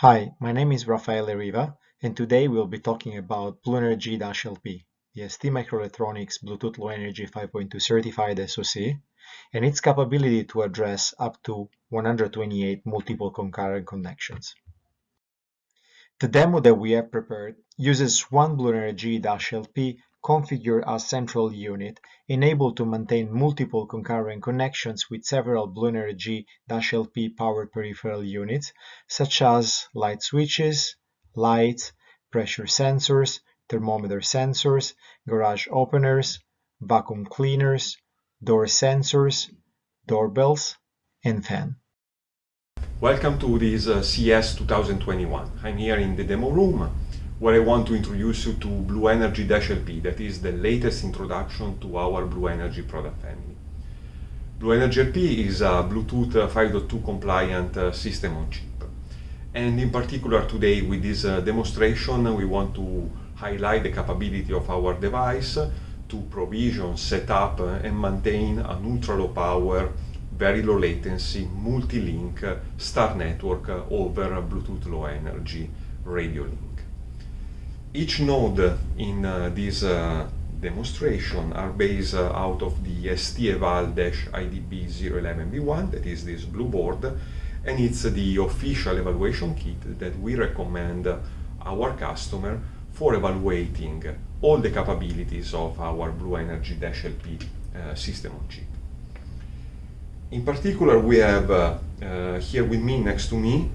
Hi, my name is Rafael Riva, and today we'll be talking about BlueNRG-LP, the STMicroelectronics Bluetooth Low Energy 5.2 certified SoC, and its capability to address up to 128 multiple concurrent connections. The demo that we have prepared uses one BlueNRG-LP configured as central unit, enabled to maintain multiple concurrent connections with several BlueNRG-LP powered peripheral units, such as light switches, lights, pressure sensors, thermometer sensors, garage openers, vacuum cleaners, door sensors, doorbells, and fan. Welcome to this uh, CES 2021. I'm here in the demo room where I want to introduce you to BlueNRG-LP, that is the latest introduction to our BlueNRG product family. BlueNRG-LP is a Bluetooth 5.2 compliant uh, system on chip. And in particular today with this uh, demonstration we want to highlight the capability of our device to provision, set up uh, and maintain an ultra low power, very low latency, multi-link star network over Bluetooth low energy radio link. Each node in uh, this uh, demonstration are based uh, out of the STEVAL-IDB011V1, that is this blue board, and it's the official evaluation kit that we recommend our customer for evaluating all the capabilities of our BlueNRG-LP uh, system on chip. In particular, we have uh, uh, here with me, next to me,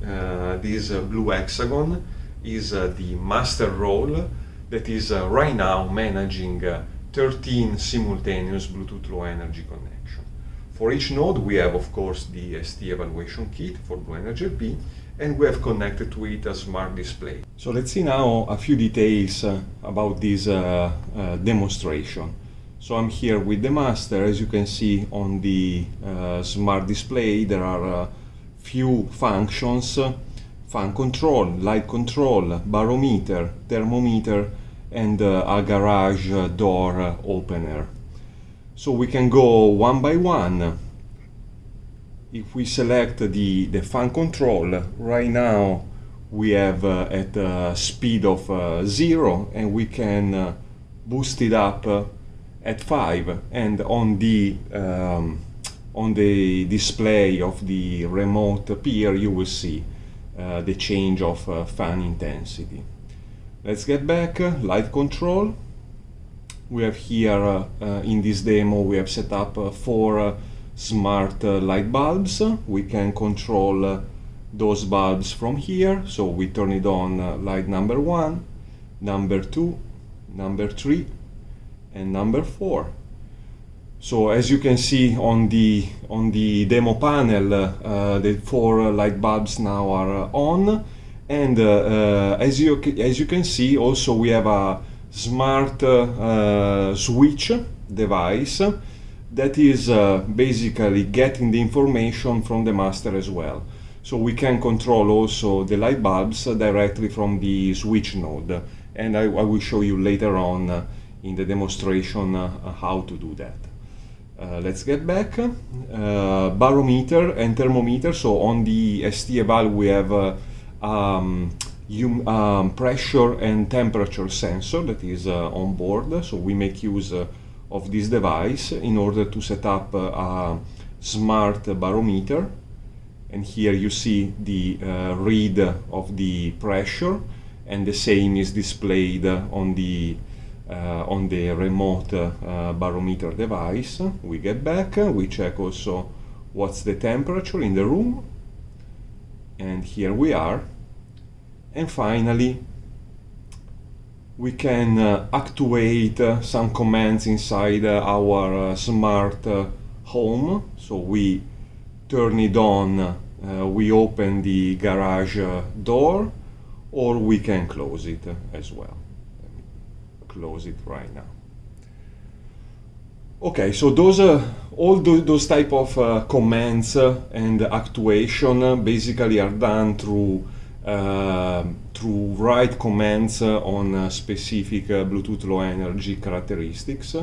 this blue hexagon is uh, the master role that is uh, right now managing uh, 13 simultaneous Bluetooth Low Energy connection. For each node we have of course the ST evaluation kit for BlueNRG-LP and we have connected to it a smart display. So let's see now a few details uh, about this uh, uh, demonstration. So I'm here with the master, as you can see on the smart display there are a few functions fan control, light control, barometer, thermometer and uh, a garage door opener. So we can go one by one. If we select the, the fan control, right now we have uh, at a speed of uh, 0 and we can uh, boost it up uh, at 5 and on the um, on the display of the remote peer you will see Uh, the change of uh, fan intensity. Let's get back, uh, light control. We have here uh, uh, in this demo we have set up four smart light bulbs. We can control those bulbs from here. So we turn it on light number one, number two, number three, and number four. So as you can see on the on the demo panel, uh, the four light bulbs now are uh, on, and uh, uh, as you as you can see, also we have a smart uh, switch device that is basically getting the information from the master as well. So we can control also the light bulbs directly from the switch node, and I, I will show you later on in the demonstration how to do that. Uh, let's get back. Uh, barometer and thermometer. So on the ST Eval we have uh, um, um, pressure and temperature sensor that is uh, on board. So we make use uh, of this device in order to set up a smart barometer. And here you see the read of the pressure and the same is displayed on the on the remote uh, barometer device. We get back, we check also what's the temperature in the room and here we are. And finally we can uh, actuate uh, some commands inside uh, our uh, smart home. So we turn it on we open the garage door or we can close it as well close it right now. Okay, so those uh, all those type of uh, commands uh, and actuation uh, basically are done through uh, through write commands uh, on specific Bluetooth low energy characteristics.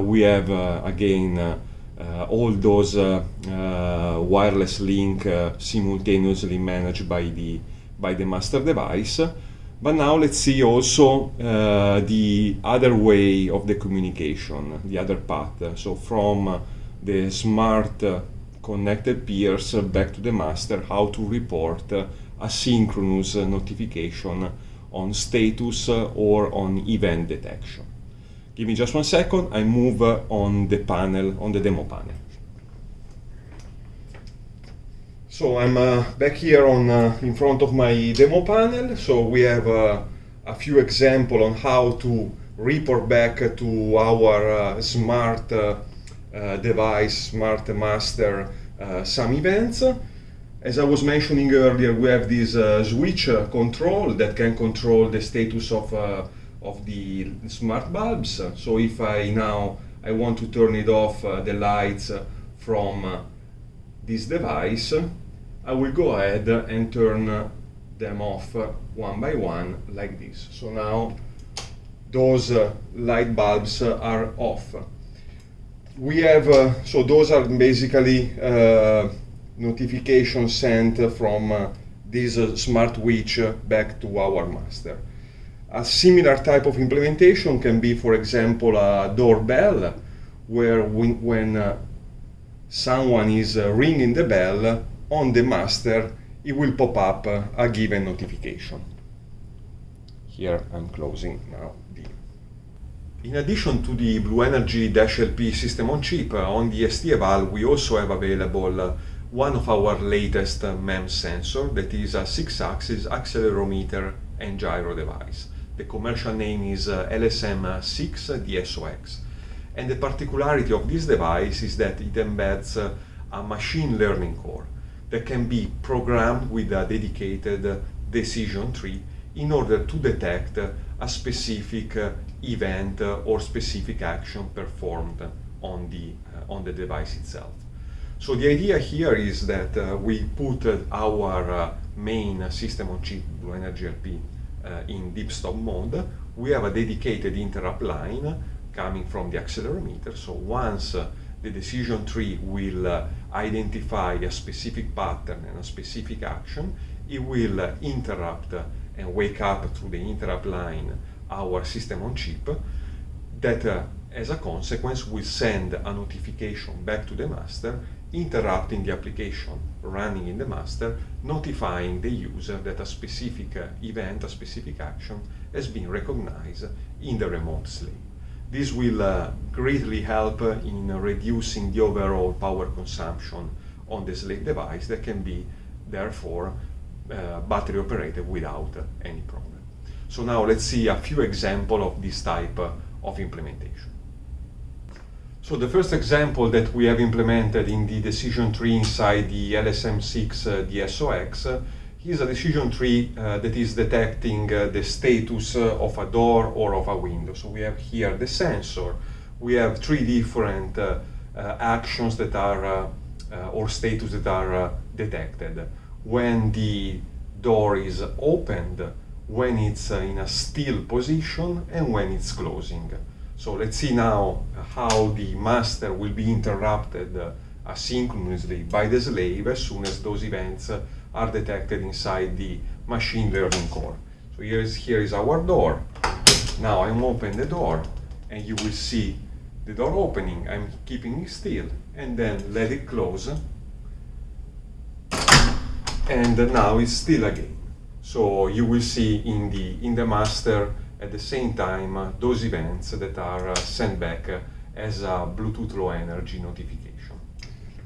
we have again all those wireless link simultaneously managed by the by the master device. But now let's see also uh, the other way of the communication, the other path. So from the smart connected peers back to the master, how to report asynchronous notification on status or on event detection. Give me just one second, I move on the panel, on the demo panel. So I'm uh, back here on uh, in front of my demo panel. So we have uh, a few examples on how to report back to our uh, smart uh, uh, device, smart master, some events. As I was mentioning earlier, we have this switch control that can control the status of of the smart bulbs. So if I now I want to turn it off the lights from this device, I will go ahead and turn them off one by one like this. So now those uh, light bulbs are off. We have, uh, so those are basically uh, notifications sent from uh, this uh, smart switch back to our master. A similar type of implementation can be, for example, a doorbell, where when, when uh, someone is ringing the bell, on the master it will pop up a given notification. Here I'm closing now the... In addition to the BlueNRG-LP system on chip, uh, on the ST Eval we also have available uh, one of our latest uh, MEMS sensor that is a 6-axis accelerometer and gyro device. The commercial name is LSM6DSOX. And the particularity of this device is that it embeds a machine learning core that can be programmed with a dedicated decision tree in order to detect a specific event or specific action performed on the, uh, on the device itself. So the idea here is that uh, we put uh, our uh, main system on chip, BlueNRG-LP, uh, in deep stop mode. We have a dedicated interrupt line coming from the accelerometer. So once uh, the decision tree will uh, identify a specific pattern and a specific action. It will uh, interrupt uh, and wake up through the interrupt line our system on chip that uh, as a consequence will send a notification back to the master interrupting the application running in the master, notifying the user that a specific uh, event, a specific action has been recognized in the remote slave. This will uh, greatly help in reducing the overall power consumption on the slave device that can be therefore uh, battery operated without any problem. So now let's see a few examples of this type of implementation. So the first example that we have implemented in the decision tree inside the LSM6 uh, DSOX is a decision tree uh, that is detecting uh, the status uh, of a door or of a window. So we have here the sensor. We have three different uh, uh, actions that are, uh, or status that are detected. When the door is opened, when it's in a still position, and when it's closing. So let's see now how the master will be interrupted asynchronously by the slave as soon as those events are detected inside the machine learning core. So here is, here is our door. Now I'm open the door and you will see the door opening. I'm keeping it still and then let it close. And now it's still again. So you will see in the, in the master at the same time uh, those events that are uh, sent back uh, as a Bluetooth Low Energy notification.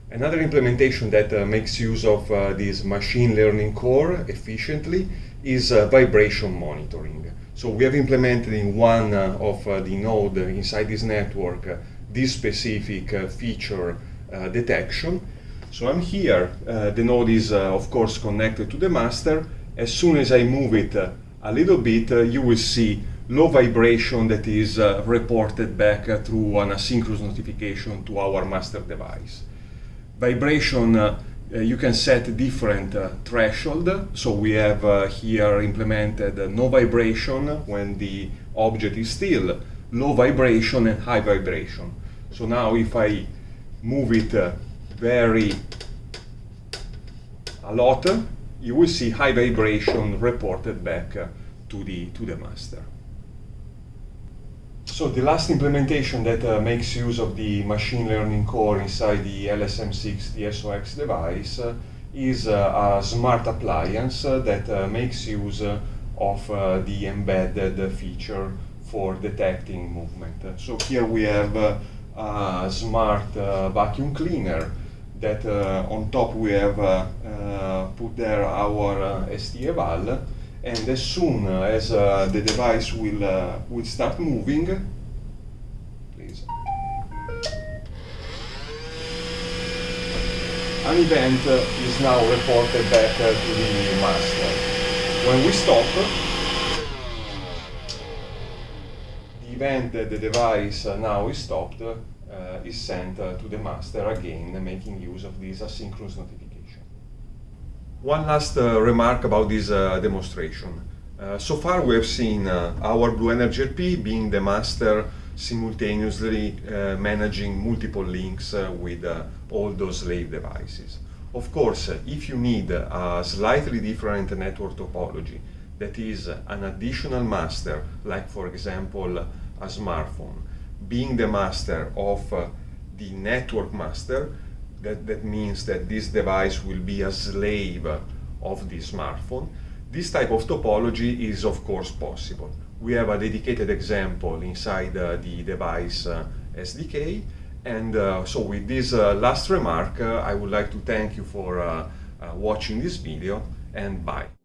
Another implementation that uh, makes use of uh, this machine learning core efficiently is uh, vibration monitoring. So we have implemented in one uh, of uh, the node inside this network uh, this specific feature detection. So I'm here, the node is of course connected to the master. As soon as I move it a little bit, you will see low vibration that is reported back through an asynchronous notification to our master device vibration uh, uh, you can set different uh, threshold. So we have uh, here implemented no vibration when the object is still, low vibration and high vibration. So now if I move it very a lot, you will see high vibration reported back to, the, to the master. So the last implementation that uh, makes use of the machine learning core inside the LSM6DSOX device uh, is uh, a smart appliance uh, that uh, makes use uh, of the embedded feature for detecting movement. So here we have a smart vacuum cleaner that on top we have put there our ST eval and as soon as uh, the device will, uh, will start moving, please, an event is now reported back to the master. When we stop, the event that the device now is stopped uh, is sent to the master again, making use of this asynchronous notification. One last uh, remark about this uh, demonstration. Uh, so far we have seen uh, our BlueNRG-LP being the master simultaneously uh, managing multiple links uh, with all those slave devices. Of course, if you need a slightly different network topology that is an additional master, like for example a smartphone, being the master of the network master, that, that means that this device will be a slave of the smartphone. This type of topology is of course possible. We have a dedicated example inside uh, the device uh, SDK and uh, so with this uh, last remark uh, I would like to thank you for uh, watching this video and bye.